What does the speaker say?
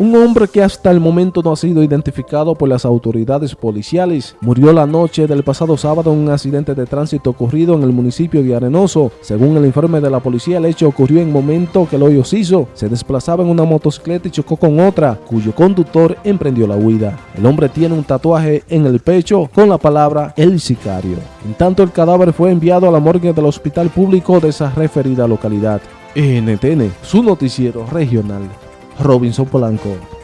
Un hombre que hasta el momento no ha sido identificado por las autoridades policiales murió la noche del pasado sábado en un accidente de tránsito ocurrido en el municipio de Arenoso. Según el informe de la policía, el hecho ocurrió en momento que el hoyo hizo. Se desplazaba en una motocicleta y chocó con otra, cuyo conductor emprendió la huida. El hombre tiene un tatuaje en el pecho con la palabra El Sicario. En tanto, el cadáver fue enviado a la morgue del hospital público de esa referida localidad. NTN, su noticiero regional. Robinson Polanco.